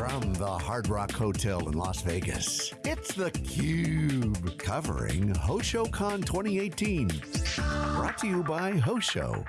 From the Hard Rock Hotel in Las Vegas, it's theCUBE, covering HoshoCon 2018. Brought to you by Hosho.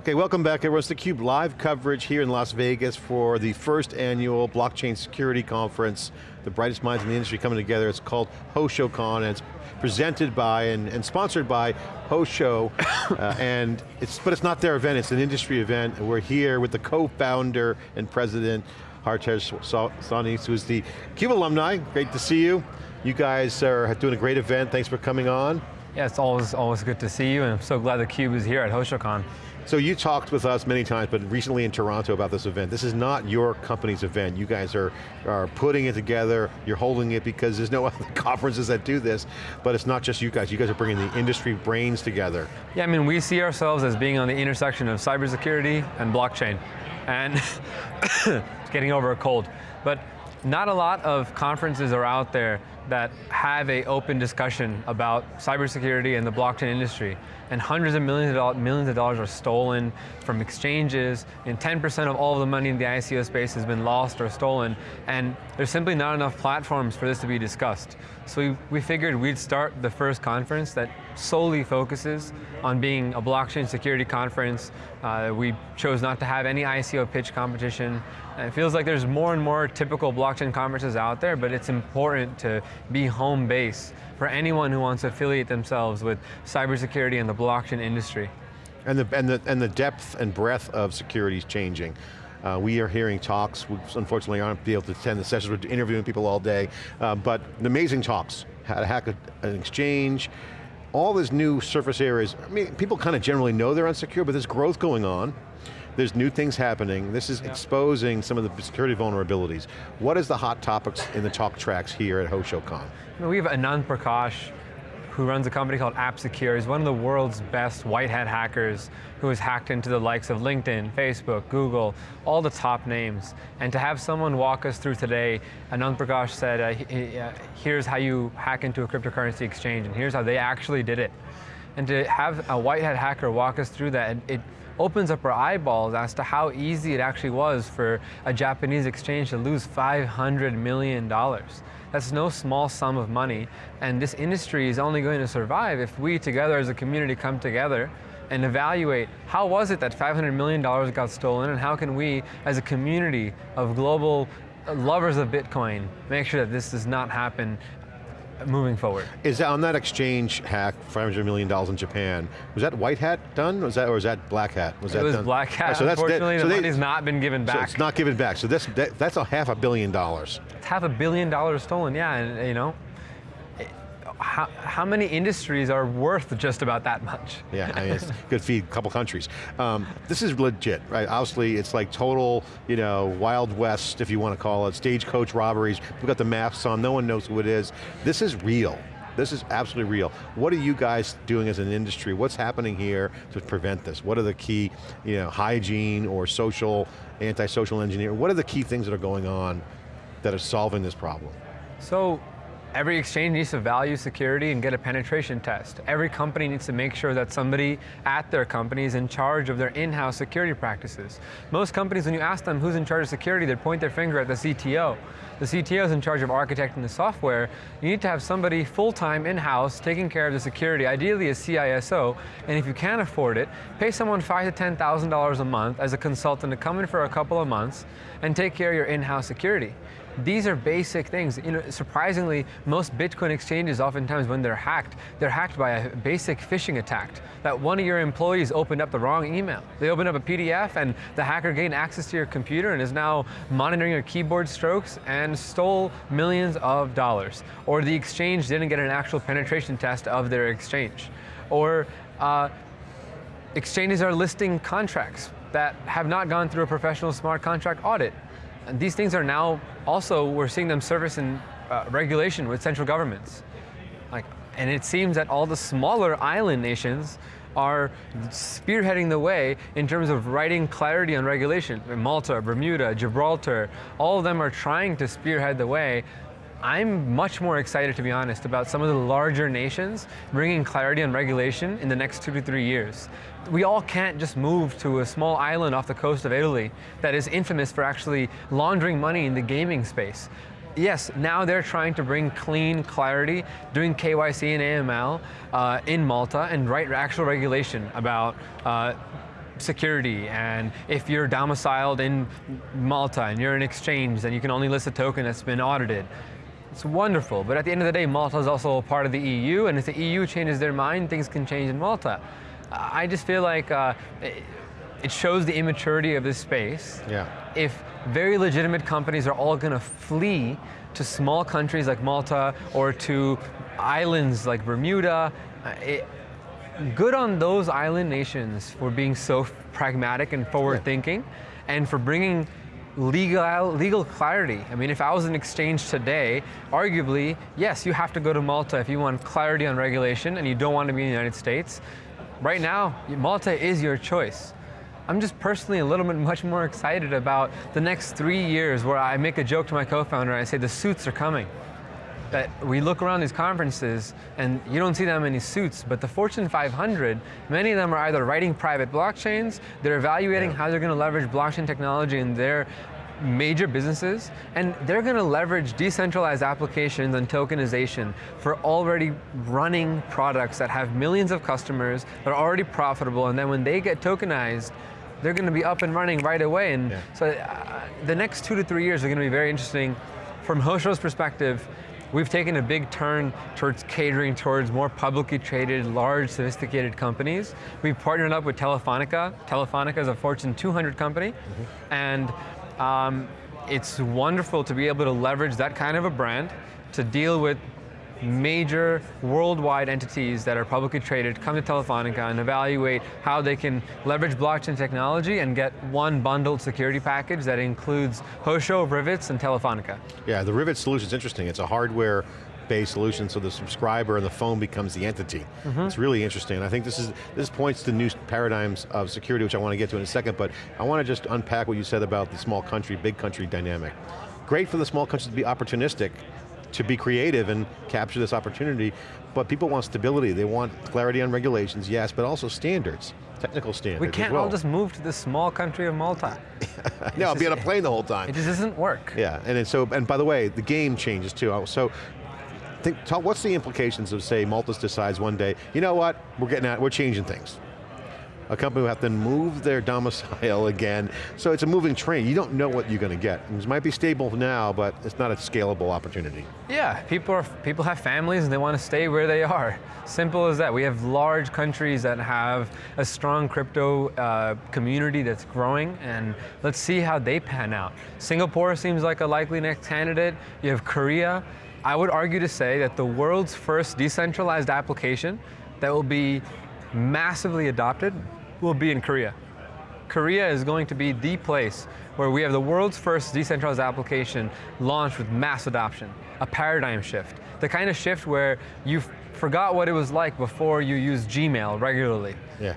Okay, welcome back everyone. It's theCUBE live coverage here in Las Vegas for the first annual Blockchain Security Conference. The brightest minds in the industry coming together. It's called HoshoCon and it's presented by and, and sponsored by Hosho. uh, and it's, but it's not their event, it's an industry event. We're here with the co-founder and president, Hartej Sawhney, who's the CUBE alumni. Great to see you. You guys are doing a great event. Thanks for coming on. Yeah, it's always, always good to see you and I'm so glad the CUBE is here at HoshoCon. So you talked with us many times, but recently in Toronto about this event. This is not your company's event. You guys are, are putting it together, you're holding it because there's no other conferences that do this, but it's not just you guys. You guys are bringing the industry brains together. Yeah, I mean, we see ourselves as being on the intersection of cybersecurity and blockchain. And it's getting over a cold. But not a lot of conferences are out there that have a open discussion about cybersecurity and the blockchain industry. And hundreds of millions of, millions of dollars are stolen from exchanges, and 10% of all of the money in the ICO space has been lost or stolen, and there's simply not enough platforms for this to be discussed. So we, we figured we'd start the first conference that solely focuses on being a blockchain security conference. Uh, we chose not to have any ICO pitch competition. And it feels like there's more and more typical blockchain conferences out there, but it's important to be home base for anyone who wants to affiliate themselves with cybersecurity and the blockchain industry. And the, and the, and the depth and breadth of security is changing. Uh, we are hearing talks, we unfortunately aren't able to attend the sessions, we're interviewing people all day, uh, but amazing talks, how to hack an exchange, all these new surface areas, I mean, people kind of generally know they're unsecure, but there's growth going on. There's new things happening. This is yeah. exposing some of the security vulnerabilities. What is the hot topics in the talk tracks here at HoshoCon? We have Anand Prakash, who runs a company called AppSecure. He's one of the world's best white hat hackers who has hacked into the likes of LinkedIn, Facebook, Google, all the top names. And to have someone walk us through today, Anand Prakash said, uh, uh, here's how you hack into a cryptocurrency exchange, and here's how they actually did it. And to have a white hat hacker walk us through that, it, opens up our eyeballs as to how easy it actually was for a Japanese exchange to lose $500 million. That's no small sum of money, and this industry is only going to survive if we together as a community come together and evaluate how was it that $500 million got stolen and how can we as a community of global lovers of Bitcoin make sure that this does not happen moving forward. Is that on that exchange hack, $500 million in Japan, was that white hat done, was that, or was that black hat? Was it that was done? black hat, so unfortunately that, so the they, money's not been given back. So it's not given back, so this, that, that's a half a billion dollars. It's half a billion dollars stolen, yeah, and you know, how, how many industries are worth just about that much? Yeah, I mean, it's good feed a couple countries. Um, this is legit, right? Obviously, it's like total, you know, Wild West, if you want to call it, stagecoach robberies. We've got the masks on, no one knows who it is. This is real. This is absolutely real. What are you guys doing as an industry? What's happening here to prevent this? What are the key, you know, hygiene or social, anti-social engineering? What are the key things that are going on that are solving this problem? So, Every exchange needs to value security and get a penetration test. Every company needs to make sure that somebody at their company is in charge of their in-house security practices. Most companies, when you ask them who's in charge of security, they point their finger at the CTO. The CTO is in charge of architecting the software. You need to have somebody full-time in-house taking care of the security, ideally a CISO, and if you can't afford it, pay someone five to $10,000 a month as a consultant to come in for a couple of months and take care of your in-house security. These are basic things. You know, surprisingly, most Bitcoin exchanges, oftentimes when they're hacked, they're hacked by a basic phishing attack. That one of your employees opened up the wrong email. They opened up a PDF and the hacker gained access to your computer and is now monitoring your keyboard strokes and stole millions of dollars. Or the exchange didn't get an actual penetration test of their exchange. Or uh, exchanges are listing contracts that have not gone through a professional smart contract audit. And these things are now also, we're seeing them surface in uh, regulation with central governments. Like, and it seems that all the smaller island nations are spearheading the way in terms of writing clarity on regulation. Malta, Bermuda, Gibraltar, all of them are trying to spearhead the way I'm much more excited, to be honest, about some of the larger nations bringing clarity on regulation in the next two to three years. We all can't just move to a small island off the coast of Italy that is infamous for actually laundering money in the gaming space. Yes, now they're trying to bring clean clarity, doing KYC and AML uh, in Malta and write actual regulation about uh, security and if you're domiciled in Malta and you're an exchange, then you can only list a token that's been audited. It's wonderful, but at the end of the day, Malta is also a part of the EU, and if the EU changes their mind, things can change in Malta. I just feel like uh, it shows the immaturity of this space. Yeah. If very legitimate companies are all going to flee to small countries like Malta or to islands like Bermuda, uh, it, good on those island nations for being so pragmatic and forward thinking and for bringing legal, legal clarity. I mean, if I was an exchange today, arguably, yes, you have to go to Malta if you want clarity on regulation and you don't want to be in the United States. Right now, Malta is your choice. I'm just personally a little bit much more excited about the next three years where I make a joke to my co-founder, I say the suits are coming that we look around these conferences and you don't see that many suits, but the Fortune 500, many of them are either writing private blockchains, they're evaluating yeah. how they're going to leverage blockchain technology in their major businesses, and they're going to leverage decentralized applications and tokenization for already running products that have millions of customers, that are already profitable, and then when they get tokenized, they're going to be up and running right away. And yeah. so uh, the next two to three years are going to be very interesting. From Hosho's perspective, We've taken a big turn towards catering towards more publicly traded, large, sophisticated companies. We've partnered up with Telefonica. Telefonica is a Fortune 200 company, mm -hmm. and um, it's wonderful to be able to leverage that kind of a brand to deal with major worldwide entities that are publicly traded come to Telefonica and evaluate how they can leverage blockchain technology and get one bundled security package that includes Hosho, Rivetz, and Telefonica. Yeah, the Rivet solution is interesting. It's a hardware based solution so the subscriber and the phone becomes the entity. Mm -hmm. It's really interesting. I think this is this points to new paradigms of security, which I want to get to in a second, but I want to just unpack what you said about the small country, big country dynamic. Great for the small countries to be opportunistic to be creative and capture this opportunity, but people want stability, they want clarity on regulations, yes, but also standards, technical standards We can't well. all just move to this small country of Malta. no, I'll be on a plane the whole time. It just doesn't work. Yeah, and so, and by the way, the game changes too. So, think, talk, what's the implications of say Malta decides one day, you know what, we're getting out, we're changing things a company will have to move their domicile again. So it's a moving train. You don't know what you're going to get. It might be stable now, but it's not a scalable opportunity. Yeah, people, are, people have families and they want to stay where they are. Simple as that. We have large countries that have a strong crypto uh, community that's growing and let's see how they pan out. Singapore seems like a likely next candidate. You have Korea. I would argue to say that the world's first decentralized application that will be massively adopted will be in Korea. Korea is going to be the place where we have the world's first decentralized application launched with mass adoption, a paradigm shift. The kind of shift where you forgot what it was like before you used Gmail regularly. Yeah.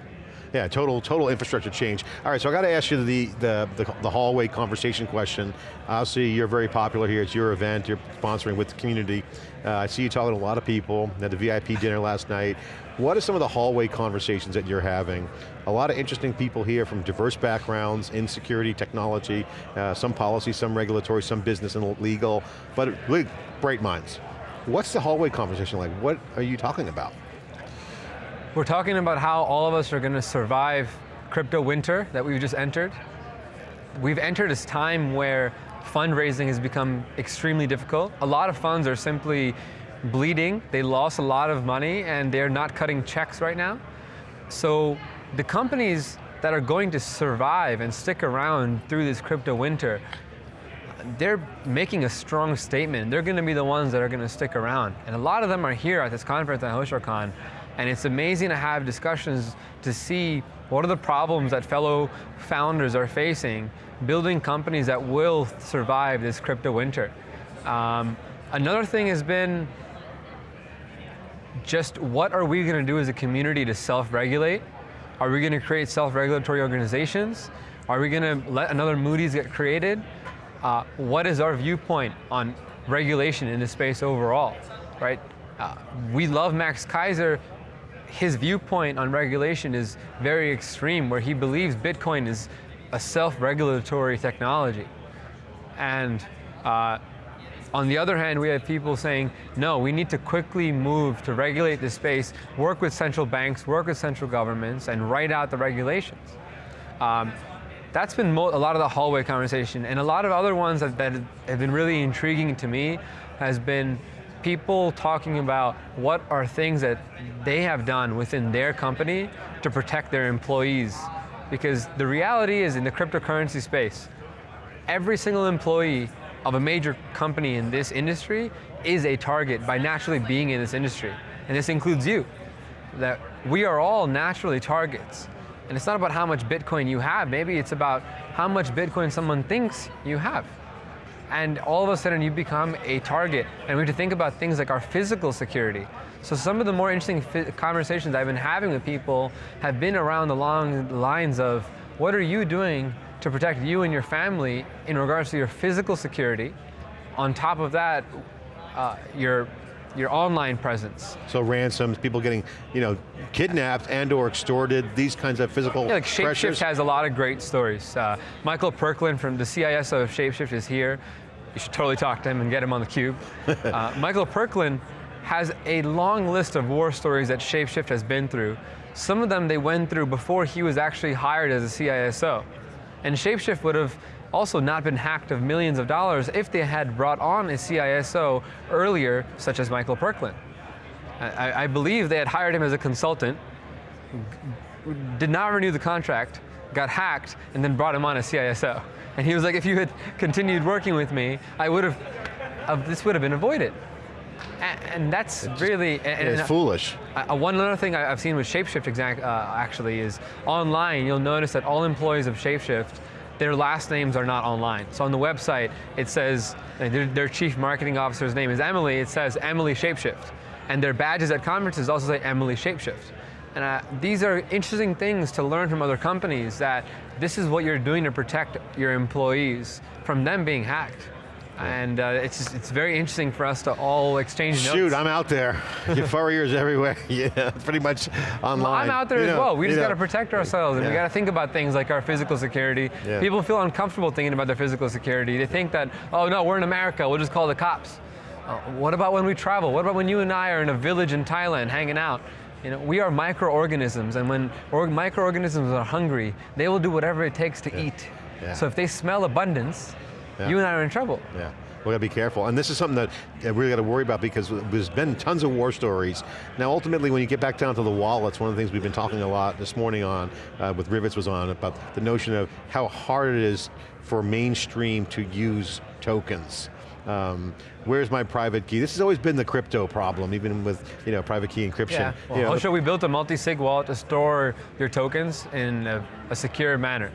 Yeah, total total infrastructure change. All right, so I got to ask you the, the, the, the, hallway conversation question. Obviously, you're very popular here, it's your event, you're sponsoring with the community. Uh, I see you talking to a lot of people, at the VIP dinner last night. What are some of the hallway conversations that you're having? A lot of interesting people here from diverse backgrounds in security, technology, uh, some policy, some regulatory, some business and legal, but really bright minds. What's the hallway conversation like? What are you talking about? We're talking about how all of us are going to survive crypto winter that we've just entered. We've entered this time where fundraising has become extremely difficult. A lot of funds are simply bleeding, they lost a lot of money and they're not cutting checks right now. So the companies that are going to survive and stick around through this crypto winter, they're making a strong statement. They're going to be the ones that are going to stick around. And a lot of them are here at this conference at HoshoCon and it's amazing to have discussions to see what are the problems that fellow founders are facing building companies that will survive this crypto winter. Um, another thing has been just what are we going to do as a community to self-regulate? Are we going to create self-regulatory organizations? Are we going to let another Moody's get created? Uh, what is our viewpoint on regulation in the space overall, right? Uh, we love Max Keiser. His viewpoint on regulation is very extreme, where he believes Bitcoin is a self-regulatory technology. And uh, on the other hand, we have people saying, no, we need to quickly move to regulate the space, work with central banks, work with central governments, and write out the regulations. Um, that's been a lot of the hallway conversation, and a lot of other ones that, that have been really intriguing to me has been people talking about what are things that they have done within their company to protect their employees. Because the reality is in the cryptocurrency space, every single employee of a major company in this industry is a target by naturally being in this industry. And this includes you. That we are all naturally targets. And it's not about how much Bitcoin you have, maybe it's about how much Bitcoin someone thinks you have. And all of a sudden you become a target. And we have to think about things like our physical security. So some of the more interesting conversations I've been having with people have been around the long lines of, what are you doing to protect you and your family in regards to your physical security. On top of that, uh, your your online presence. So ransoms, people getting, you know, kidnapped and or extorted, these kinds of physical yeah, like Shapeshift pressures. has a lot of great stories. Uh, Michael Perklin from the CISO of Shapeshift is here. You should totally talk to him and get him on the cube. uh, Michael Perklin has a long list of war stories that Shapeshift has been through. Some of them they went through before he was actually hired as a CISO. And Shapeshift would have also not been hacked of millions of dollars if they had brought on a CISO earlier, such as Michael Perklin. I, I believe they had hired him as a consultant, did not renew the contract, got hacked, and then brought him on as CISO. And he was like, if you had continued working with me, I would have, uh, this would have been avoided. And, that's it's really and, it's foolish. Uh, one other thing I've seen with Shapeshift exact, uh, actually is online. You'll notice that all employees of Shapeshift, their last names are not online. So on the website, it says uh, their, their chief marketing officer's name is Emily. It says Emily Shapeshift, and their badges at conferences also say Emily Shapeshift. And uh, these are interesting things to learn from other companies that this is what you're doing to protect your employees from them being hacked. And uh, it's, just, it's very interesting for us to all exchange Shoot, notes. Shoot, I'm out there. Your furriers everywhere. Yeah, pretty much online. Well, I'm out there you as know, well. We just got to protect ourselves and yeah. we got to think about things like our physical security. Yeah. People feel uncomfortable thinking about their physical security. They think that, oh no, we're in America, we'll just call the cops. Uh, what about when we travel? What about when you and I are in a village in Thailand hanging out? You know, we are microorganisms, and when microorganisms are hungry, they will do whatever it takes to yeah. eat. So if they smell abundance, yeah. you and I are in trouble. Yeah. We got to be careful. And this is something that we really got to worry about because there's been tons of war stories. Now ultimately when you get back down to the wallets, one of the things we've been talking a lot this morning on, uh, with Rivetz was on, about the notion of how hard it is for mainstream to use tokens. Um, where's my private key? This has always been the crypto problem, even with you know private key encryption. Yeah, well, you know, we built a multi-sig wallet to store your tokens in a, a secure manner.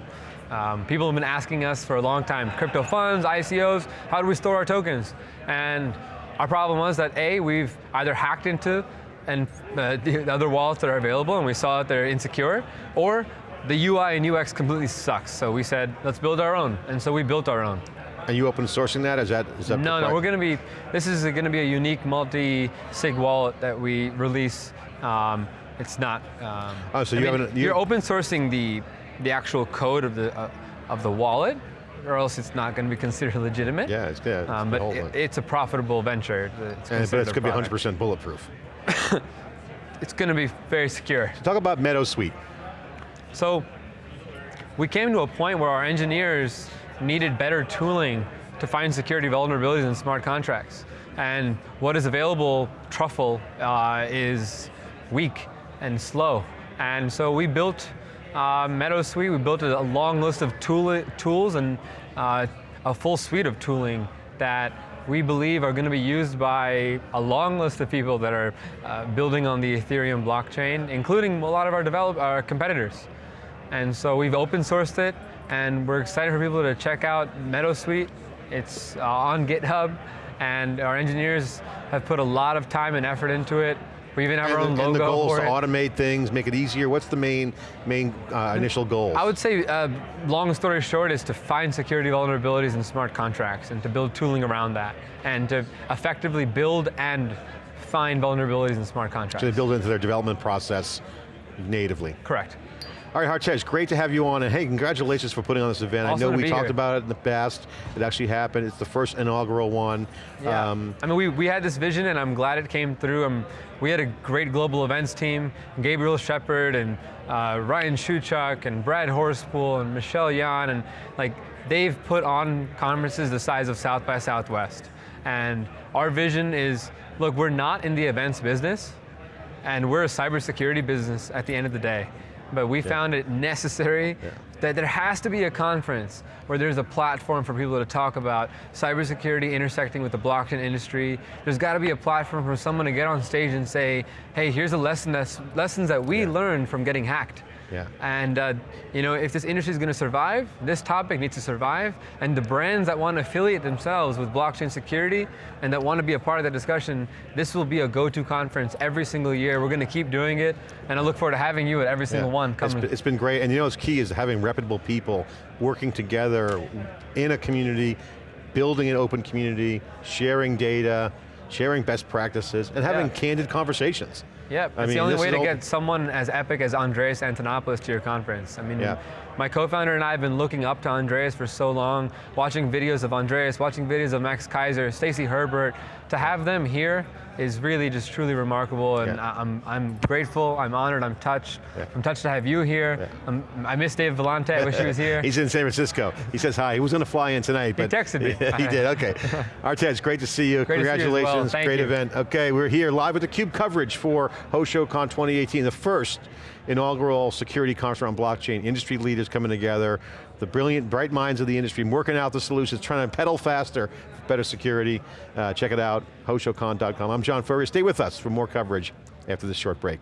Um, people have been asking us for a long time, crypto funds, ICOs, how do we store our tokens? And our problem was that A, we've either hacked into and uh, the other wallets that are available and we saw that they're insecure, or the UI and UX completely sucks. So we said, let's build our own. And so we built our own. Are you open sourcing that? Is that, is that No, no, we're going to be, this is going to be a unique multi-sig wallet that we release. Um, it's not, um, oh, so I you haven't, you, are open sourcing the the actual code of the, uh, of the wallet, or else it's not going to be considered legitimate. Yeah, it's good. Um, but it, it's a profitable venture. It's and, but it's going to be 100% bulletproof. it's going to be very secure. So talk about Meadow Suite. So, we came to a point where our engineers needed better tooling to find security vulnerabilities in smart contracts. And what is available, Truffle, uh, is weak and slow. And so we built uh, Meadow Suite, we built a, long list of tool, tools and uh, a full suite of tooling that we believe are going to be used by a long list of people that are uh, building on the Ethereum blockchain, including a lot of our, develop, our competitors. And so we've open sourced it, and we're excited for people to check out Meadow Suite. It's uh, on GitHub, and our engineers have put a lot of time and effort into it. We even have and our the, own logo And the goal is to it. automate things, make it easier. What's the main, main uh, initial goal? I would say, uh, long story short, is to find security vulnerabilities in smart contracts and to build tooling around that and to effectively build and find vulnerabilities in smart contracts. to build into their development process natively. Correct. All right, Hartej, great to have you on, and hey, congratulations for putting on this event. Awesome I know we talked here. about it in the past. It actually happened. It's the first inaugural one. Yeah. Um, I mean, we, we had this vision and I'm glad it came through. Um, we had a great global events team, Gabriel Shepard and uh, Ryan Shuchuk and Brad Horspool and Michelle Yan and like they've put on conferences the size of South by Southwest. And our vision is, look, we're not in the events business and we're a cybersecurity business at the end of the day. But we found it necessary that there has to be a conference where there's a platform for people to talk about cybersecurity intersecting with the blockchain industry. There's got to be a platform for someone to get on stage and say, hey, here's a lesson that's lessons that we learned from getting hacked. Yeah. And uh, you know, if this industry is going to survive, this topic needs to survive, and the brands that want to affiliate themselves with blockchain security and that want to be a part of that discussion, this will be a go-to conference every single year. We're going to keep doing it, and I look forward to having you at every single Yeah. one coming. been, it's been great, and you know what's key is having reputable people working together in a community, building an open community, sharing data, sharing best practices, and having Yeah. candid conversations. Yep, I it's mean, the only way to get someone as epic as Andreas Antonopoulos to your conference. I mean, Yeah. my co-founder and I have been looking up to Andreas for so long, watching videos of Andreas, watching videos of Max Keiser, Stacy Herbert. To have them here is really just truly remarkable, and Yeah. I- I'm, I'm grateful, I'm honored, I'm touched. Yeah. I'm touched to have you here. I'm, um, I miss Dave Vellante, I wish he was here. He's in San Francisco. He says hi. He was going to fly in tonight, but texted me. he did. Okay. Hartej, great to see you. Great to see you well. Congratulations. Great you. event. Okay, we're here live with the Cube coverage for HoshoCon 2018, the first inaugural security conference on blockchain. Industry leaders coming together, the brilliant, bright minds of the industry, working out the solutions, trying to pedal faster, for better security. Uh, check it out, hoshocon.com. I'm John Furrier. Stay with us for more coverage after this short break.